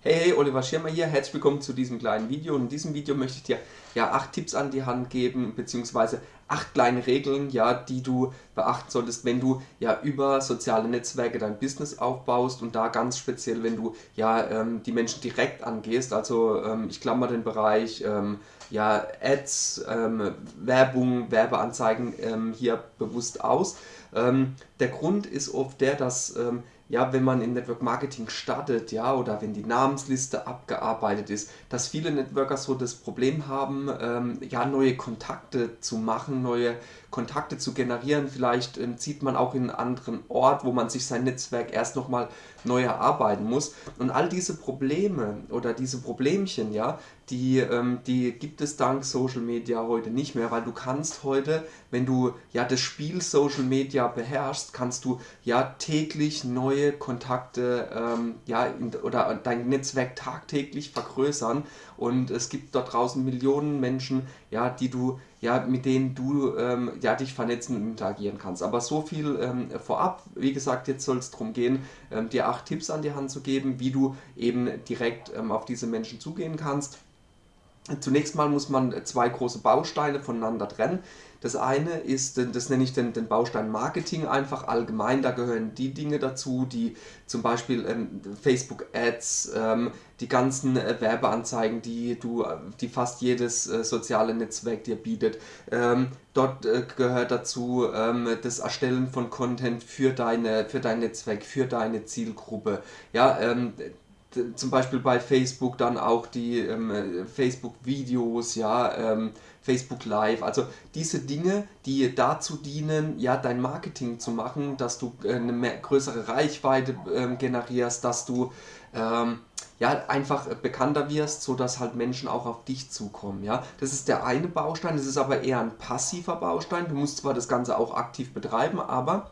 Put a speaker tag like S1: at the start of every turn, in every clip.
S1: Hey, hey, Oliver Schirmer hier, herzlich willkommen zu diesem kleinen Video. Und in diesem Video möchte ich dir ja acht Tipps an die Hand geben, beziehungsweise acht kleine Regeln, ja, die du beachten solltest, wenn du ja über soziale Netzwerke dein Business aufbaust und da ganz speziell, wenn du ja ähm, die Menschen direkt angehst. Also ähm, ich klammer den Bereich ähm, ja, Ads, ähm, Werbung, Werbeanzeigen ähm, hier bewusst aus. Ähm, der Grund ist oft der, dass ja, wenn man in Network Marketing startet, ja, oder wenn die Namensliste abgearbeitet ist, dass viele Networker so das Problem haben, ähm, ja, neue Kontakte zu machen, neue Kontakte zu generieren. Vielleicht ähm, zieht man auch in einen anderen Ort, wo man sich sein Netzwerk erst nochmal neu erarbeiten muss. Und all diese Probleme oder diese Problemchen, ja, die, ähm, die gibt es dank Social Media heute nicht mehr, weil du kannst heute, wenn du ja das Spiel Social Media beherrschst, kannst du ja täglich neue Kontakte ähm, ja, in, oder dein Netzwerk tagtäglich vergrößern und es gibt dort draußen Millionen Menschen, ja, die du ja, mit denen du ähm, ja, dich vernetzen und interagieren kannst. Aber so viel ähm, vorab, wie gesagt, jetzt soll es darum gehen, ähm, dir acht Tipps an die Hand zu geben, wie du eben direkt ähm, auf diese Menschen zugehen kannst. Zunächst mal muss man zwei große Bausteine voneinander trennen. Das eine ist, das nenne ich den, den Baustein Marketing einfach allgemein, da gehören die Dinge dazu, die zum Beispiel ähm, Facebook Ads, ähm, die ganzen äh, Werbeanzeigen, die du, die fast jedes äh, soziale Netzwerk dir bietet. Ähm, dort äh, gehört dazu ähm, das Erstellen von Content für, deine, für dein Netzwerk, für deine Zielgruppe. Ja, ähm, zum Beispiel bei Facebook dann auch die ähm, Facebook-Videos, ja, ähm, Facebook Live, also diese Dinge, die dazu dienen, ja, dein Marketing zu machen, dass du äh, eine mehr, größere Reichweite ähm, generierst, dass du ähm, ja, einfach bekannter wirst, sodass halt Menschen auch auf dich zukommen. Ja? Das ist der eine Baustein, das ist aber eher ein passiver Baustein. Du musst zwar das Ganze auch aktiv betreiben, aber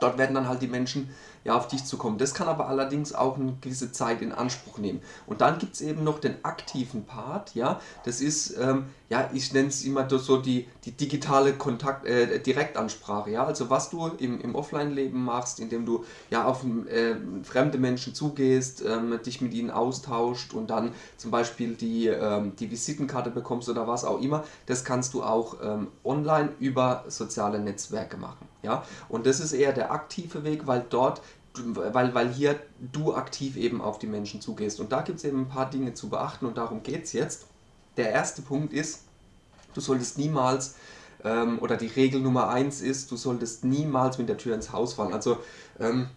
S1: dort werden dann halt die Menschen ja, auf dich zu kommen. Das kann aber allerdings auch eine gewisse Zeit in Anspruch nehmen. Und dann gibt es eben noch den aktiven Part, ja, das ist, ähm, ja, ich nenne es immer so die, die digitale Kontakt, äh, Direktansprache, ja, also was du im, im Offline-Leben machst, indem du ja auf äh, fremde Menschen zugehst, ähm, dich mit ihnen austauscht und dann zum Beispiel die, ähm, die Visitenkarte bekommst oder was auch immer, das kannst du auch ähm, online über soziale Netzwerke machen, ja, und das ist eher der aktive Weg, weil dort weil, weil hier du aktiv eben auf die Menschen zugehst. Und da gibt es eben ein paar Dinge zu beachten und darum geht es jetzt. Der erste Punkt ist, du solltest niemals, ähm, oder die Regel Nummer eins ist, du solltest niemals mit der Tür ins Haus fallen. Also ähm,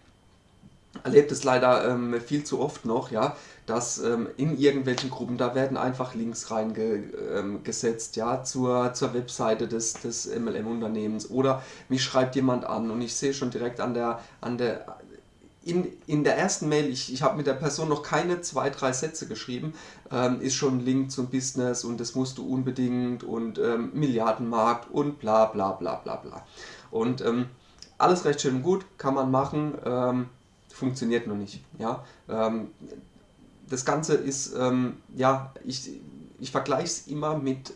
S1: erlebt es leider ähm, viel zu oft noch, ja, dass ähm, in irgendwelchen Gruppen, da werden einfach Links reingesetzt, ähm, ja, zur, zur Webseite des, des MLM-Unternehmens oder mich schreibt jemand an und ich sehe schon direkt an der, an der in, in der ersten Mail, ich, ich habe mit der Person noch keine zwei, drei Sätze geschrieben, ähm, ist schon ein Link zum Business und das musst du unbedingt und ähm, Milliardenmarkt und bla bla bla bla bla. Und ähm, alles recht schön und gut, kann man machen, ähm, funktioniert noch nicht. Ja? Ähm, das Ganze ist, ähm, ja, ich, ich vergleiche es immer mit,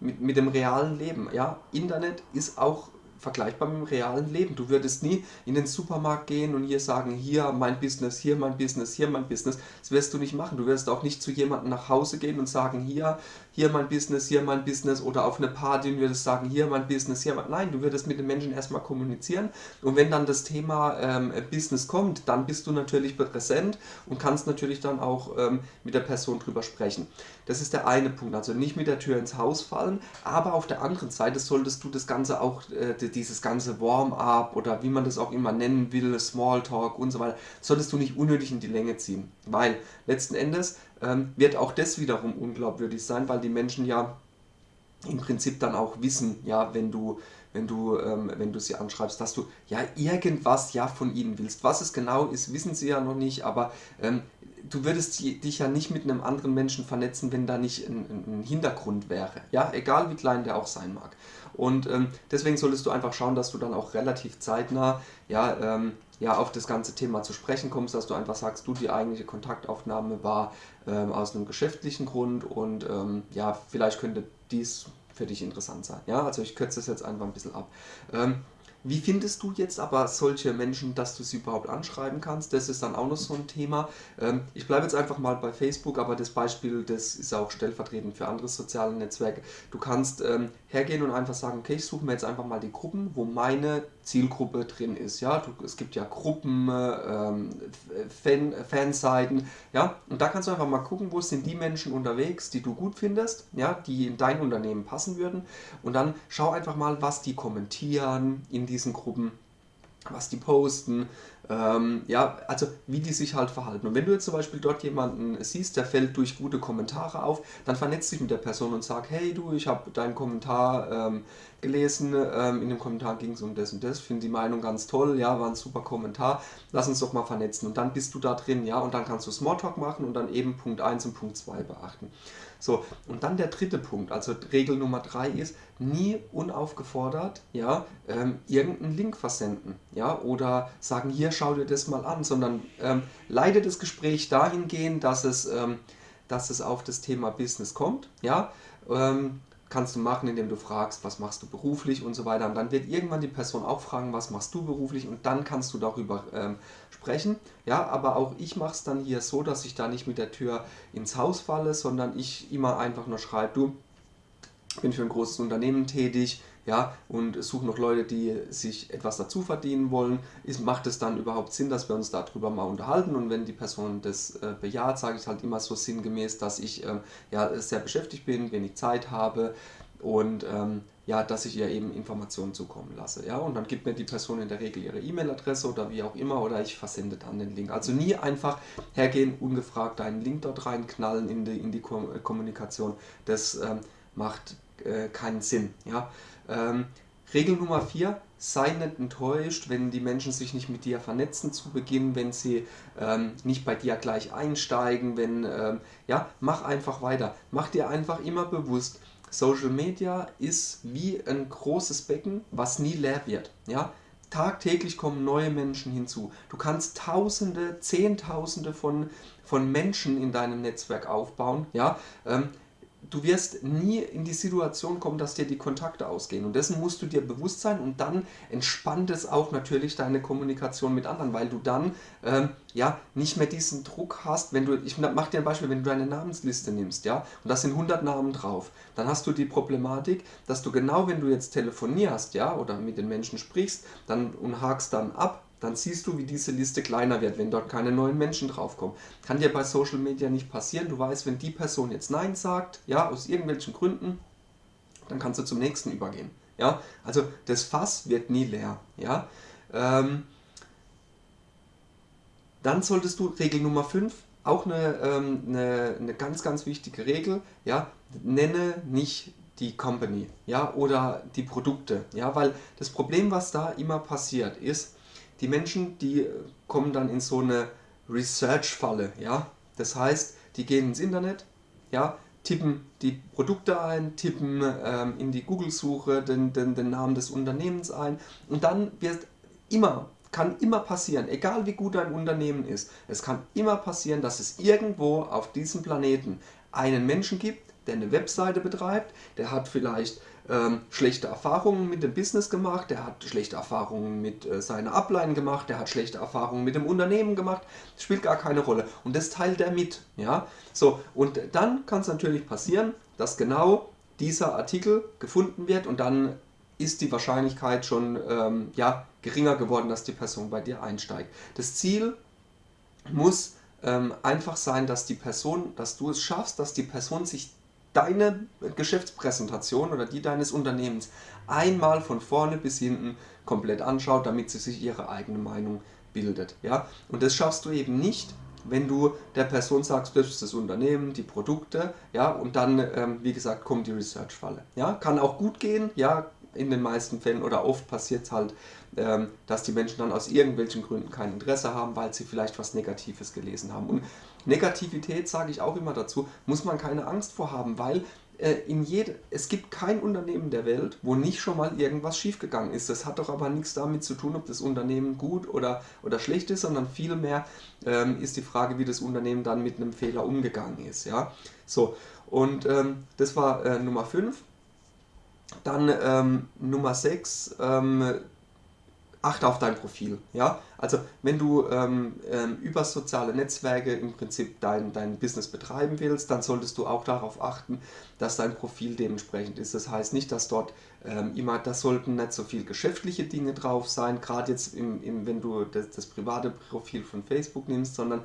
S1: mit, mit dem realen Leben. Ja? Internet ist auch vergleichbar mit dem realen Leben. Du würdest nie in den Supermarkt gehen und hier sagen, hier mein Business, hier mein Business, hier mein Business. Das wirst du nicht machen. Du wirst auch nicht zu jemandem nach Hause gehen und sagen, hier, hier mein Business, hier mein Business oder auf eine Party und würdest sagen, hier mein Business, hier mein... Nein, du würdest mit den Menschen erstmal kommunizieren und wenn dann das Thema ähm, Business kommt, dann bist du natürlich präsent und kannst natürlich dann auch ähm, mit der Person drüber sprechen. Das ist der eine Punkt, also nicht mit der Tür ins Haus fallen, aber auf der anderen Seite solltest du das Ganze auch, äh, dieses ganze Warm-up oder wie man das auch immer nennen will, Smalltalk und so weiter, solltest du nicht unnötig in die Länge ziehen, weil letzten Endes ähm, wird auch das wiederum unglaubwürdig sein, weil die Menschen ja im Prinzip dann auch wissen, ja, wenn du, wenn du, ähm, wenn du sie anschreibst, dass du ja irgendwas ja von ihnen willst. Was es genau ist, wissen sie ja noch nicht, aber ähm, du würdest dich ja nicht mit einem anderen Menschen vernetzen, wenn da nicht ein, ein Hintergrund wäre. Ja, egal wie klein der auch sein mag. Und ähm, deswegen solltest du einfach schauen, dass du dann auch relativ zeitnah ja, ähm, ja, auf das ganze Thema zu sprechen kommst, dass du einfach sagst, du, die eigentliche Kontaktaufnahme war ähm, aus einem geschäftlichen Grund und ähm, ja, vielleicht könnte dies für dich interessant sein. Ja, also ich kürze das jetzt einfach ein bisschen ab. Ähm, wie findest du jetzt aber solche Menschen, dass du sie überhaupt anschreiben kannst? Das ist dann auch noch so ein Thema. Ähm, ich bleibe jetzt einfach mal bei Facebook, aber das Beispiel, das ist auch stellvertretend für andere soziale Netzwerke. Du kannst hergehen und einfach sagen, okay, ich suche mir jetzt einfach mal die Gruppen, wo meine Zielgruppe drin ist. Ja, du, es gibt ja Gruppen, ähm, Fan, Fanseiten, ja, und da kannst du einfach mal gucken, wo sind die Menschen unterwegs, die du gut findest, ja, die in dein Unternehmen passen würden. Und dann schau einfach mal, was die kommentieren in diesen Gruppen, was die posten, ähm, ja, also wie die sich halt verhalten. Und wenn du jetzt zum Beispiel dort jemanden siehst, der fällt durch gute Kommentare auf, dann vernetzt dich mit der Person und sag, hey du, ich habe deinen Kommentar ähm, gelesen, ähm, in dem Kommentar ging es um das und das, finde die Meinung ganz toll, ja, war ein super Kommentar, lass uns doch mal vernetzen. Und dann bist du da drin, ja, und dann kannst du Smalltalk machen und dann eben Punkt 1 und Punkt 2 beachten. So, und dann der dritte Punkt, also Regel Nummer 3 ist, nie unaufgefordert, ja, ähm, irgendeinen Link versenden, ja, oder sagen, hier, schau dir das mal an, sondern ähm, leite das Gespräch dahingehend, dass es, ähm, dass es auf das Thema Business kommt, ja, ähm, kannst du machen, indem du fragst, was machst du beruflich und so weiter. Und dann wird irgendwann die Person auch fragen, was machst du beruflich und dann kannst du darüber ähm, sprechen. Ja, aber auch ich mache es dann hier so, dass ich da nicht mit der Tür ins Haus falle, sondern ich immer einfach nur schreibe, du, bin für ein großes Unternehmen tätig, ja, und suche noch Leute, die sich etwas dazu verdienen wollen. Ist, macht es dann überhaupt Sinn, dass wir uns darüber mal unterhalten? Und wenn die Person das äh, bejaht, sage ich halt immer so sinngemäß, dass ich ähm, ja, sehr beschäftigt bin, wenig Zeit habe und ähm, ja, dass ich ihr eben Informationen zukommen lasse. Ja? Und dann gibt mir die Person in der Regel ihre E-Mail-Adresse oder wie auch immer oder ich versende dann den Link. Also nie einfach hergehen, ungefragt einen Link dort reinknallen in die, in die Kommunikation. Das ähm, macht äh, keinen Sinn. Ja? Ähm, Regel Nummer 4, sei nicht enttäuscht, wenn die Menschen sich nicht mit dir vernetzen zu Beginn, wenn sie ähm, nicht bei dir gleich einsteigen, wenn, ähm, ja, mach einfach weiter. Mach dir einfach immer bewusst, Social Media ist wie ein großes Becken, was nie leer wird. Ja? Tagtäglich kommen neue Menschen hinzu. Du kannst Tausende, Zehntausende von, von Menschen in deinem Netzwerk aufbauen. Ja? Ähm, du wirst nie in die Situation kommen, dass dir die Kontakte ausgehen. Und dessen musst du dir bewusst sein und dann entspannt es auch natürlich deine Kommunikation mit anderen, weil du dann ähm, ja nicht mehr diesen Druck hast, wenn du, ich mache dir ein Beispiel, wenn du deine Namensliste nimmst, ja, und da sind 100 Namen drauf, dann hast du die Problematik, dass du genau, wenn du jetzt telefonierst, ja, oder mit den Menschen sprichst, dann und hakst dann ab, dann siehst du, wie diese Liste kleiner wird, wenn dort keine neuen Menschen draufkommen. Kann dir bei Social Media nicht passieren. Du weißt, wenn die Person jetzt Nein sagt, ja, aus irgendwelchen Gründen, dann kannst du zum nächsten übergehen. Ja, also das Fass wird nie leer. Ja, ähm, dann solltest du, Regel Nummer 5, auch eine, ähm, eine, eine ganz, ganz wichtige Regel, ja, nenne nicht die Company, ja, oder die Produkte, ja, weil das Problem, was da immer passiert, ist, die Menschen, die kommen dann in so eine Research-Falle, ja. Das heißt, die gehen ins Internet, ja, tippen die Produkte ein, tippen ähm, in die Google-Suche den, den, den Namen des Unternehmens ein und dann wird immer, kann immer passieren, egal wie gut ein Unternehmen ist, es kann immer passieren, dass es irgendwo auf diesem Planeten einen Menschen gibt, der eine Webseite betreibt, der hat vielleicht ähm, schlechte Erfahrungen mit dem Business gemacht, der hat schlechte Erfahrungen mit äh, seiner Ablein gemacht, der hat schlechte Erfahrungen mit dem Unternehmen gemacht, das spielt gar keine Rolle und das teilt er mit. Ja? So, und dann kann es natürlich passieren, dass genau dieser Artikel gefunden wird und dann ist die Wahrscheinlichkeit schon ähm, ja, geringer geworden, dass die Person bei dir einsteigt. Das Ziel muss ähm, einfach sein, dass die Person, dass du es schaffst, dass die Person sich deine Geschäftspräsentation oder die deines Unternehmens einmal von vorne bis hinten komplett anschaut, damit sie sich ihre eigene Meinung bildet. Ja? Und das schaffst du eben nicht, wenn du der Person sagst, das ist das Unternehmen, die Produkte, ja, und dann, ähm, wie gesagt, kommt die Research-Falle. Ja? Kann auch gut gehen, ja, in den meisten Fällen oder oft passiert es halt, dass die Menschen dann aus irgendwelchen Gründen kein Interesse haben, weil sie vielleicht was Negatives gelesen haben. Und Negativität, sage ich auch immer dazu, muss man keine Angst vor haben, weil äh, in jede, es gibt kein Unternehmen der Welt, wo nicht schon mal irgendwas schiefgegangen ist. Das hat doch aber nichts damit zu tun, ob das Unternehmen gut oder, oder schlecht ist, sondern vielmehr ähm, ist die Frage, wie das Unternehmen dann mit einem Fehler umgegangen ist. Ja? So, und ähm, das war äh, Nummer 5. Dann ähm, Nummer 6, ähm, achte auf dein Profil. Ja? Also wenn du ähm, ähm, über soziale Netzwerke im Prinzip dein, dein Business betreiben willst, dann solltest du auch darauf achten, dass dein Profil dementsprechend ist. Das heißt nicht, dass dort ähm, immer, das sollten nicht so viel geschäftliche Dinge drauf sein, gerade jetzt im, im, wenn du das, das private Profil von Facebook nimmst, sondern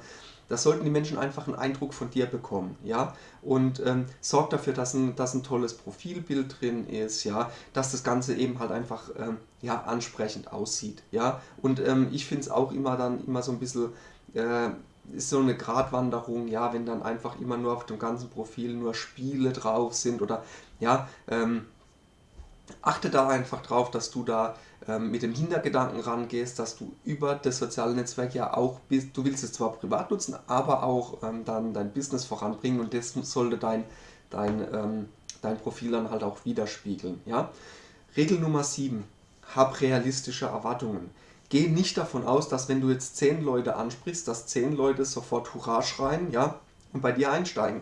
S1: das sollten die Menschen einfach einen Eindruck von dir bekommen, ja, und ähm, sorgt dafür, dass ein, dass ein tolles Profilbild drin ist, ja, dass das Ganze eben halt einfach, ähm, ja, ansprechend aussieht, ja, und ähm, ich finde es auch immer dann immer so ein bisschen, äh, ist so eine Gratwanderung, ja, wenn dann einfach immer nur auf dem ganzen Profil nur Spiele drauf sind oder, ja, ähm, achte da einfach drauf, dass du da mit dem Hintergedanken rangehst, dass du über das soziale Netzwerk ja auch bist, du willst es zwar privat nutzen, aber auch ähm, dann dein Business voranbringen und das sollte dein, dein, ähm, dein Profil dann halt auch widerspiegeln. Ja? Regel Nummer 7, hab realistische Erwartungen. Geh nicht davon aus, dass wenn du jetzt 10 Leute ansprichst, dass 10 Leute sofort Hurra schreien ja, und bei dir einsteigen,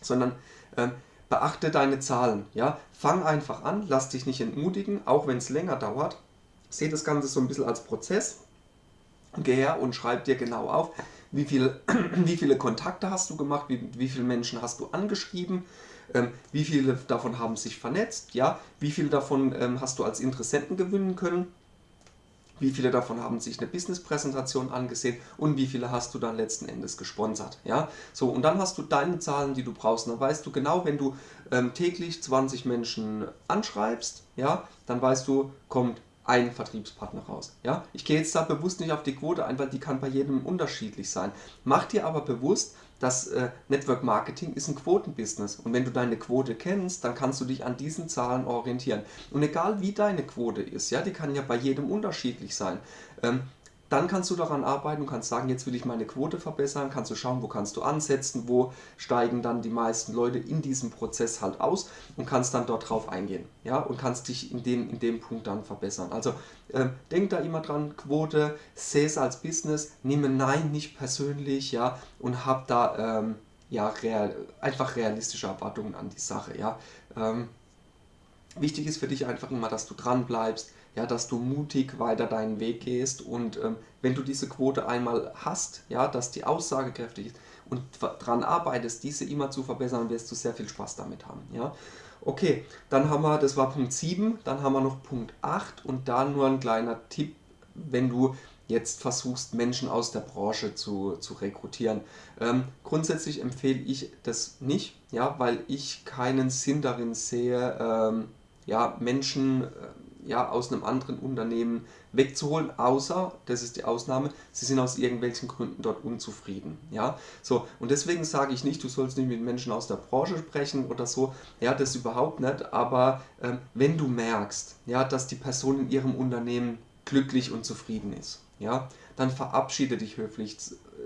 S1: sondern ähm, beachte deine Zahlen. Ja? Fang einfach an, lass dich nicht entmutigen, auch wenn es länger dauert. Sehe das Ganze so ein bisschen als Prozess. Geh her und schreib dir genau auf, wie, viel, wie viele Kontakte hast du gemacht, wie, wie viele Menschen hast du angeschrieben, ähm, wie viele davon haben sich vernetzt, ja? wie viele davon ähm, hast du als Interessenten gewinnen können wie viele davon haben sich eine Business-Präsentation angesehen und wie viele hast du dann letzten Endes gesponsert. Ja? So, und dann hast du deine Zahlen, die du brauchst. Dann weißt du genau, wenn du ähm, täglich 20 Menschen anschreibst, ja, dann weißt du, kommt ein Vertriebspartner raus. Ja? Ich gehe jetzt da bewusst nicht auf die Quote ein, weil die kann bei jedem unterschiedlich sein. Mach dir aber bewusst, dass äh, Network Marketing ist ein Quotenbusiness und wenn du deine Quote kennst, dann kannst du dich an diesen Zahlen orientieren. Und egal wie deine Quote ist, ja, die kann ja bei jedem unterschiedlich sein. Ähm, dann kannst du daran arbeiten und kannst sagen, jetzt will ich meine Quote verbessern, kannst du schauen, wo kannst du ansetzen, wo steigen dann die meisten Leute in diesem Prozess halt aus und kannst dann dort drauf eingehen. Ja, und kannst dich in dem, in dem Punkt dann verbessern. Also äh, denk da immer dran, Quote, sehe es als Business, nehme Nein nicht persönlich, ja, und hab da ähm, ja, real, einfach realistische Erwartungen an die Sache, ja. Ähm, wichtig ist für dich einfach immer, dass du dran bleibst, ja, dass du mutig weiter deinen Weg gehst und ähm, wenn du diese Quote einmal hast, ja, dass die aussagekräftig ist und daran arbeitest, diese immer zu verbessern, wirst du sehr viel Spaß damit haben. Ja. Okay, dann haben wir, das war Punkt 7, dann haben wir noch Punkt 8 und da nur ein kleiner Tipp, wenn du jetzt versuchst, Menschen aus der Branche zu, zu rekrutieren. Ähm, grundsätzlich empfehle ich das nicht, ja, weil ich keinen Sinn darin sehe, ähm, ja, Menschen äh, ja, aus einem anderen Unternehmen wegzuholen, außer, das ist die Ausnahme, sie sind aus irgendwelchen Gründen dort unzufrieden. Ja? So, und deswegen sage ich nicht, du sollst nicht mit Menschen aus der Branche sprechen oder so, ja, das überhaupt nicht, aber ähm, wenn du merkst, ja, dass die Person in ihrem Unternehmen glücklich und zufrieden ist, ja, dann verabschiede dich höflich,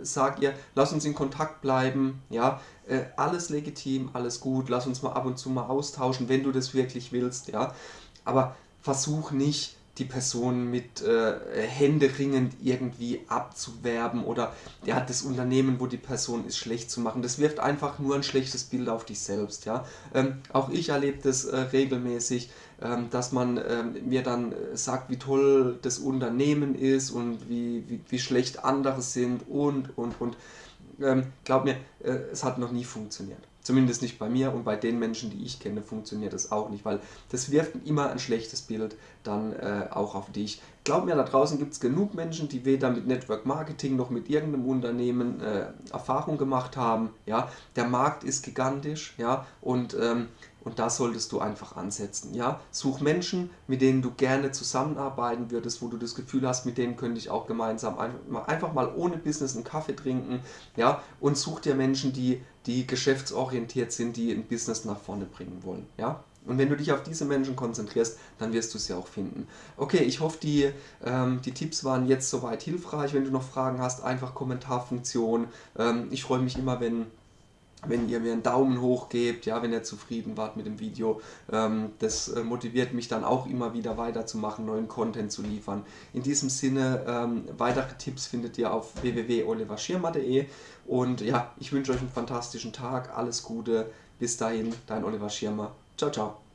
S1: sag ihr, lass uns in Kontakt bleiben, ja, äh, alles legitim, alles gut, lass uns mal ab und zu mal austauschen, wenn du das wirklich willst, ja, aber versuch nicht, die Person mit äh, händeringend irgendwie abzuwerben oder ja, das Unternehmen, wo die Person ist, schlecht zu machen. Das wirft einfach nur ein schlechtes Bild auf dich selbst. Ja? Ähm, auch ich erlebe das äh, regelmäßig, ähm, dass man ähm, mir dann äh, sagt, wie toll das Unternehmen ist und wie, wie, wie schlecht andere sind und, und, und. Ähm, glaub mir, äh, es hat noch nie funktioniert. Zumindest nicht bei mir und bei den Menschen, die ich kenne, funktioniert das auch nicht, weil das wirft immer ein schlechtes Bild dann äh, auch auf dich. Glaub mir, da draußen gibt es genug Menschen, die weder mit Network Marketing noch mit irgendeinem Unternehmen äh, Erfahrung gemacht haben. Ja? Der Markt ist gigantisch ja? und ähm, und da solltest du einfach ansetzen. Ja? Such Menschen, mit denen du gerne zusammenarbeiten würdest, wo du das Gefühl hast, mit denen könnte ich auch gemeinsam einfach mal ohne Business einen Kaffee trinken. Ja? Und such dir Menschen, die, die geschäftsorientiert sind, die ein Business nach vorne bringen wollen. Ja? Und wenn du dich auf diese Menschen konzentrierst, dann wirst du sie auch finden. Okay, ich hoffe, die, ähm, die Tipps waren jetzt soweit hilfreich. Wenn du noch Fragen hast, einfach Kommentarfunktion. Ähm, ich freue mich immer, wenn wenn ihr mir einen Daumen hoch gebt, ja, wenn ihr zufrieden wart mit dem Video. Ähm, das äh, motiviert mich dann auch immer wieder weiterzumachen, neuen Content zu liefern. In diesem Sinne, ähm, weitere Tipps findet ihr auf www.oliverschirmer.de und ja, ich wünsche euch einen fantastischen Tag, alles Gute, bis dahin, dein Oliver Schirmer. Ciao, ciao.